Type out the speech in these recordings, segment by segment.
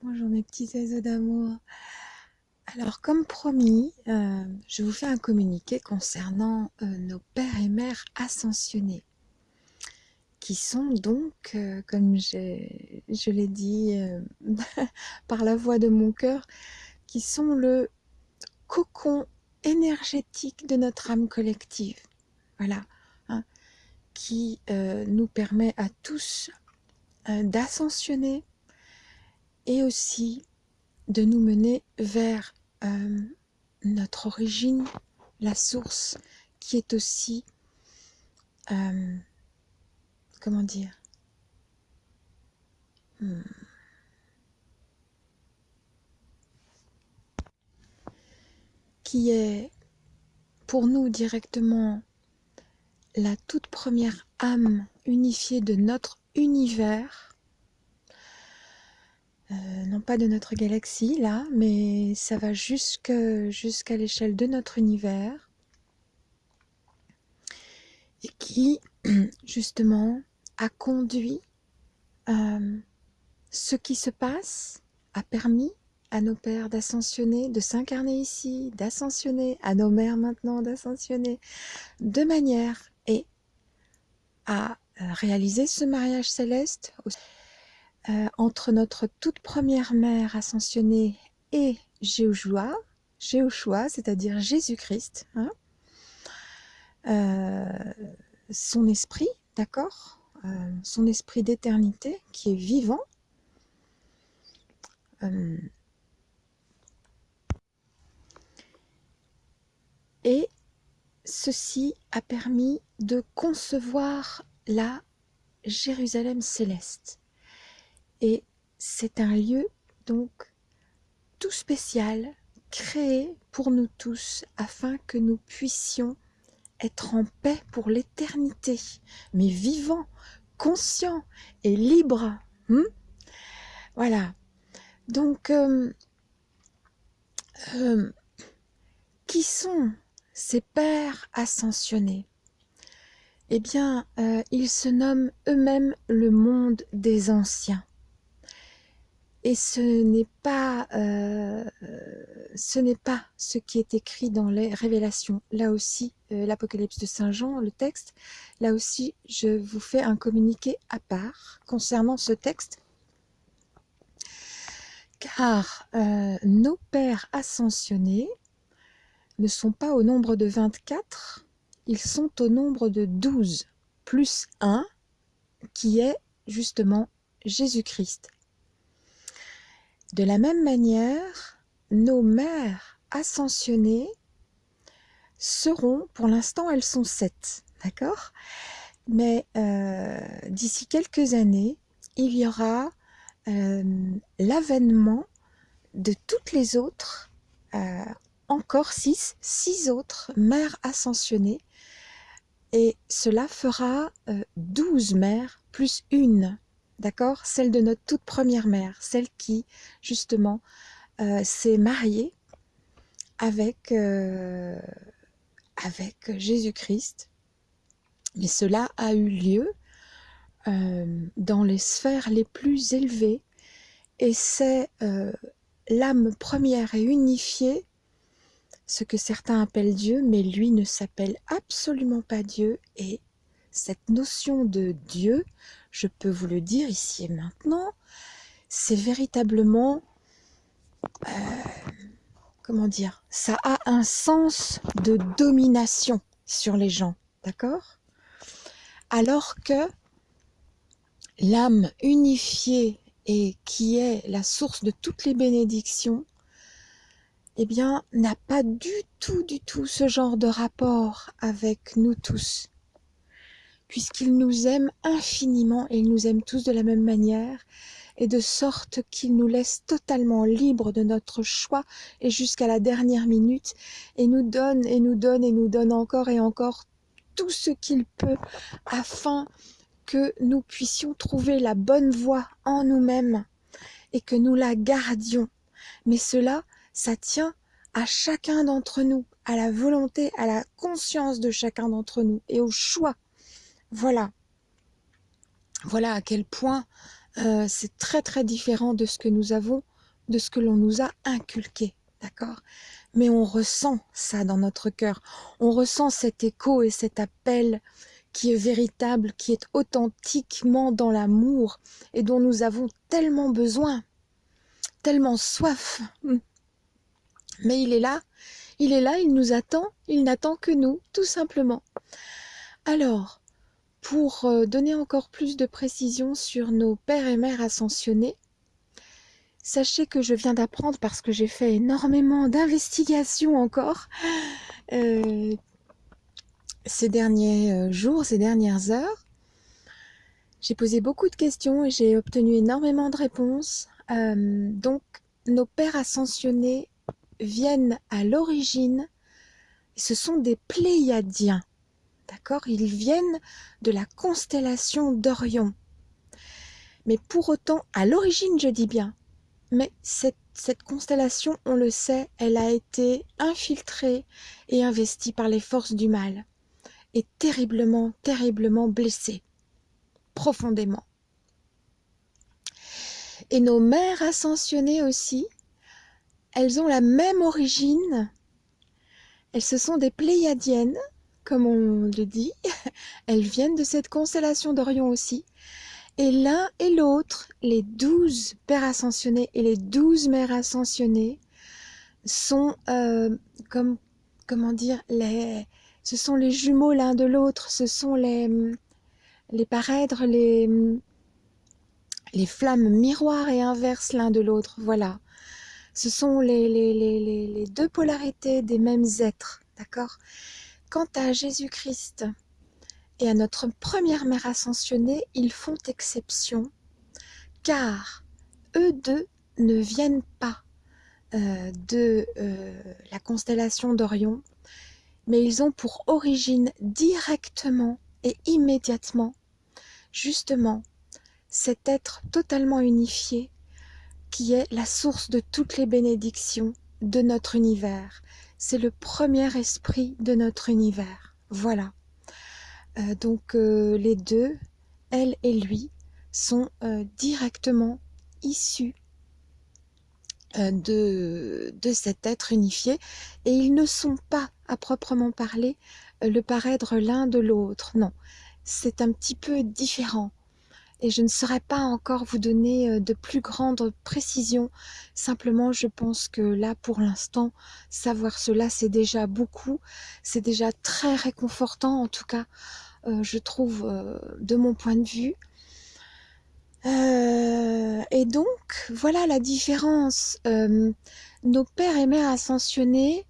Bonjour mes petits oiseaux d'amour. Alors comme promis, euh, je vous fais un communiqué concernant euh, nos pères et mères ascensionnés, qui sont donc, euh, comme je l'ai dit par la voix de mon cœur, qui sont le cocon énergétique de notre âme collective. Voilà, hein, qui nous permet à tous d'ascensionner et aussi de nous mener vers euh, notre origine, la source, qui est aussi, euh, comment dire, hmm, qui est pour nous directement la toute première âme unifiée de notre univers euh, non pas de notre galaxie là, mais ça va jusqu'à l'échelle de notre univers. Et qui justement a conduit euh, ce qui se passe, a permis à nos pères d'ascensionner, de s'incarner ici, d'ascensionner, à nos mères maintenant d'ascensionner, de manière et à euh, réaliser ce mariage céleste euh, entre notre toute première mère ascensionnée et Jéhoshua, Jéhoshua c'est-à-dire Jésus-Christ, hein, euh, son esprit, d'accord euh, Son esprit d'éternité qui est vivant. et ceci a permis de concevoir la Jérusalem céleste. Et c'est un lieu donc tout spécial, créé pour nous tous, afin que nous puissions être en paix pour l'éternité, mais vivants, conscients et libres. Hmm? voilà. Donc, euh, euh, qui sont ces pères ascensionnés? Eh bien, euh, ils se nomment eux-mêmes le monde des anciens. Et ce n'est pas, euh, ce n'est pas ce qui est écrit dans les révélations. Là aussi, euh, l'Apocalypse de Saint Jean, le texte, là aussi, je vous fais un communiqué à part concernant ce texte. Car euh, nos pères ascensionnés ne sont pas au nombre de 24, ils sont au nombre de 12, plus 1, qui est justement Jésus-Christ. De la même manière, nos mères ascensionnées seront, pour l'instant elles sont sept, d'accord? Mais euh, d'ici quelques années, il y aura euh, l'avènement de toutes les autres, euh, encore six, six autres mères ascensionnées, et cela fera douze mères plus une d'accord? Celle de notre toute première mère, celle qui, justement, euh, s'est mariée avec, euh, avec Jésus-Christ. Mais cela a eu lieu euh, dans les sphères les plus élevées. Et c'est l'âme première et unifiée, ce que certains appellent Dieu, mais lui ne s'appelle absolument pas Dieu. Et cette notion de Dieu, je peux vous le dire ici et maintenant, c'est véritablement, euh, comment dire, ça a un sens de domination sur les gens, d'accord? Alors que l'âme unifiée et qui est la source de toutes les bénédictions, eh bien, n'a pas du tout, du tout ce genre de rapport avec nous tous puisqu'il nous aime infiniment et il nous aime tous de la même manière, et de sorte qu'il nous laisse totalement libres de notre choix et jusqu'à la dernière minute, et nous donne et nous donne et nous donne encore et encore tout ce qu'il peut afin que nous puissions trouver la bonne voie en nous-mêmes et que nous la gardions. Mais cela, ça tient à chacun d'entre nous, à la volonté, à la conscience de chacun d'entre nous et au choix voilà. Voilà à quel point euh, c'est très très différent de ce que nous avons de ce que l'on nous a inculqué, d'accord? Mais on ressent ça dans notre cœur, on ressent cet écho et cet appel qui est véritable, qui est authentiquement dans l'amour et dont nous avons tellement besoin, tellement soif. Mais il est là, il est là, il nous attend, il n'attend que nous, tout simplement. Alors, pour euh, donner encore plus de précision sur nos pères et mères ascensionnés, sachez que je viens d'apprendre, parce que j'ai fait énormément d'investigations encore, euh, ces derniers euh, jours, ces dernières heures. J'ai posé beaucoup de questions et j'ai obtenu énormément de réponses. donc, nos pères ascensionnés viennent à l'origine, ce sont des Pléiadiens. D'accord? Ils viennent de la constellation d'Orion. Mais pour autant, à l'origine, je dis bien, mais cette, cette, constellation, on le sait, elle a été infiltrée et investie par les forces du mal, et terriblement, terriblement blessée, profondément. Et nos mères ascensionnées aussi, elles ont la même origine. Elles se sont des Pléiadiennes, comme on le dit. Elles viennent de cette constellation d'Orion aussi. Et l'un et l'autre, les douze pères ascensionnés et les douze mères ascensionnées, sont euh, comme comment dire les ce sont les jumeaux l'un de l'autre ce sont les les parèdres les les flammes miroirs et inverses l'un de l'autre voilà ce sont les, les, deux polarités des mêmes êtres, d'accord? Quant à Jésus-Christ et à notre première mère ascensionnée, ils font exception, car eux deux ne viennent pas euh, de euh, la constellation d'Orion, mais ils ont pour origine directement et immédiatement, justement, cet être totalement unifié qui est la source de toutes les bénédictions de notre univers. C'est le premier esprit de notre univers. Voilà. Euh, donc euh, les deux, elle et lui, sont euh, directement issus de, de cet être unifié et ils ne sont pas, à proprement parler, le paraître l'un de l'autre. Non, c'est un petit peu différent et je ne saurais pas encore vous donner euh, de plus grandes précisions. Simplement, je pense que là, pour l'instant, savoir cela, c'est déjà beaucoup. C'est déjà très réconfortant, en tout cas, euh, je trouve, euh, de mon point de vue. et donc, voilà la différence. nos pères et mères ascensionnés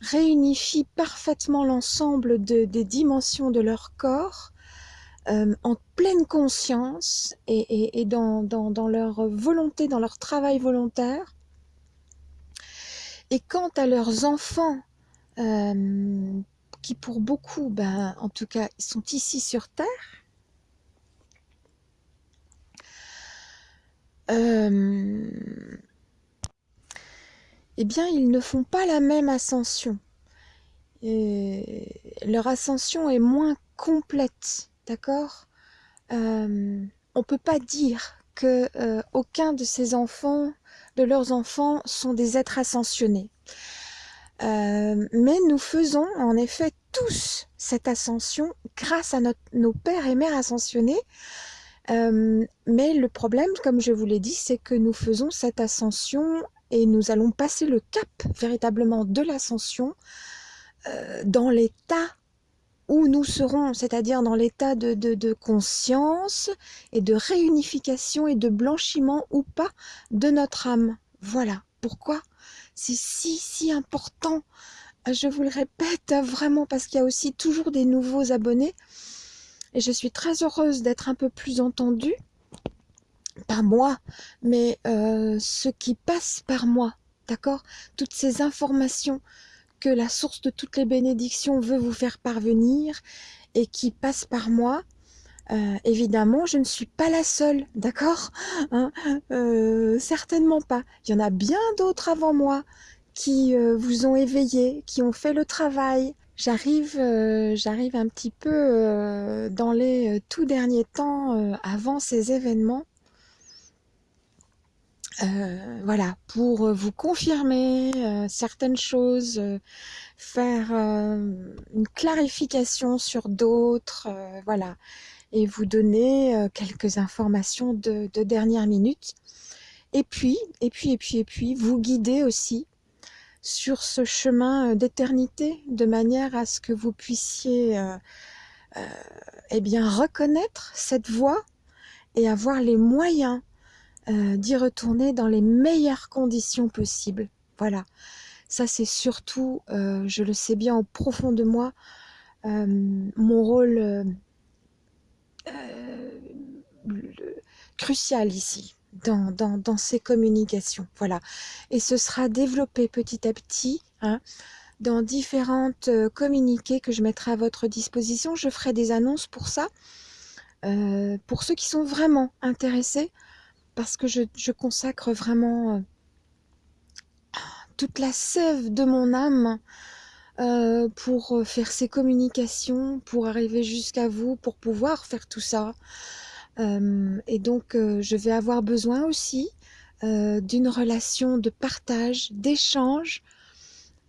réunifient parfaitement l'ensemble des dimensions de leur corps euh, en pleine conscience et, dans, leur volonté, dans leur travail volontaire. Et quant à leurs enfants, euh, qui pour beaucoup, ben, en tout cas, sont ici sur Terre, euh, eh bien, ils ne font pas la même ascension. leur ascension est moins complète D'accord? Euh, On ne peut pas dire que euh, aucun de ces enfants, de leurs enfants, sont des êtres ascensionnés. Euh, mais nous faisons en effet tous cette ascension grâce à nos pères et mères ascensionnés. mais le problème, comme je vous l'ai dit, c'est que nous faisons cette ascension et nous allons passer le cap véritablement de l'ascension dans l'état où nous serons, c'est-à-dire dans l'état de, conscience et de réunification et de blanchiment ou pas de notre âme. Voilà pourquoi c'est si, si important. Je vous le répète vraiment parce qu'il y a aussi toujours des nouveaux abonnés et je suis très heureuse d'être un peu plus entendue pas moi, mais euh, ce qui passe par moi, d'accord? Toutes ces informations, que la source de toutes les bénédictions veut vous faire parvenir et qui passe par moi, euh, évidemment, je ne suis pas la seule, d'accord hein euh, Certainement pas. Il y en a bien d'autres avant moi qui euh, vous ont éveillé, qui ont fait le travail. J'arrive, j'arrive un petit peu dans les tout derniers temps, avant ces événements. Euh, voilà, pour vous confirmer euh, certaines choses, euh, faire une clarification sur d'autres, voilà, et vous donner quelques informations de, de, dernière minute. Et puis, et puis, et puis, et puis, vous guider aussi sur ce chemin d'éternité, de manière à ce que vous puissiez, eh bien, reconnaître cette voie et avoir les moyens euh, d'y retourner dans les meilleures conditions possibles. Voilà, ça c'est surtout, euh, je le sais bien au profond de moi, euh, mon rôle crucial ici. Dans, ces communications, voilà. Et ce sera développé petit à petit, hein, dans différentes communiqués que je mettrai à votre disposition. Je ferai des annonces pour ça, pour ceux qui sont vraiment intéressés parce que je, consacre vraiment euh, toute la sève de mon âme euh, pour euh, faire ces communications, pour arriver jusqu'à vous, pour pouvoir faire tout ça. et donc, je vais avoir besoin aussi d'une relation de partage, d'échange.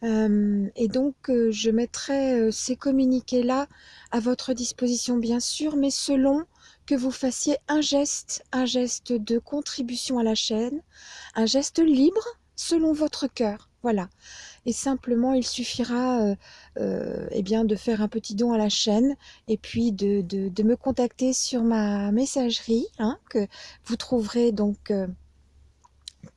et donc, je mettrai ces communiqués-là à votre disposition, bien sûr, mais selon que vous fassiez un geste, un geste de contribution à la chaîne, un geste libre selon votre cœur. Voilà. Et simplement, il suffira euh, euh, eh bien, de faire un petit don à la chaîne et puis de, de, me contacter sur ma messagerie hein, que vous trouverez donc euh,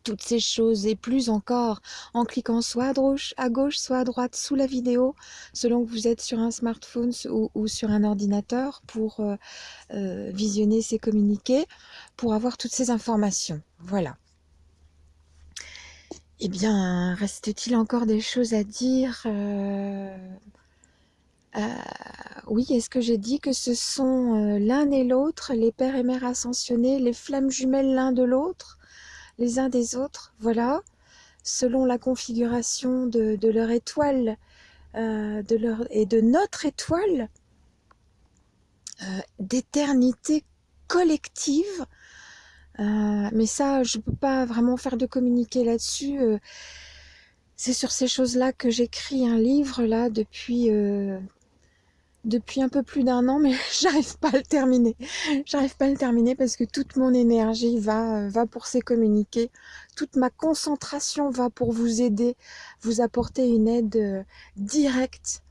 toutes ces choses et plus encore en cliquant soit à gauche, soit à droite sous la vidéo, selon que vous êtes sur un smartphone ou, sur un ordinateur pour euh, euh, visionner ces communiqués, pour avoir toutes ces informations. Voilà. Eh bien, reste-t-il encore des choses à dire euh, Oui, est-ce que j'ai dit que ce sont l'un et l'autre, les pères et mères ascensionnés, les flammes jumelles l'un de l'autre? Les uns des autres, voilà, selon la configuration de, leur étoile euh, et de notre étoile euh, d'éternité collective. Euh, mais ça, je ne peux pas vraiment faire de communiquer là-dessus. c'est sur ces choses-là que j'écris un livre là depuis depuis un peu plus d'un an, mais j'arrive pas à le terminer. J'arrive pas à le terminer parce que toute mon énergie va, euh, va pour ces communiqués. Toute ma concentration va pour vous aider, vous apporter une aide euh, directe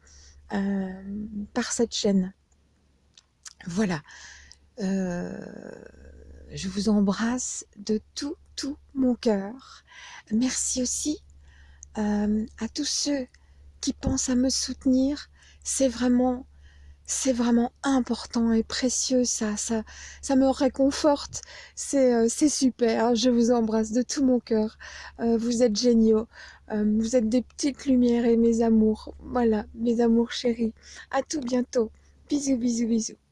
euh, par cette chaîne. Voilà. je vous embrasse de tout, tout mon cœur. Merci aussi à tous ceux qui pensent à me soutenir. C'est vraiment c'est vraiment important et précieux, ça, ça, ça me réconforte, c'est euh, super, je vous embrasse de tout mon cœur, euh, vous êtes géniaux, euh, vous êtes des petites lumières et mes amours, voilà, mes amours chéris, à tout bientôt, bisous, bisous, bisous.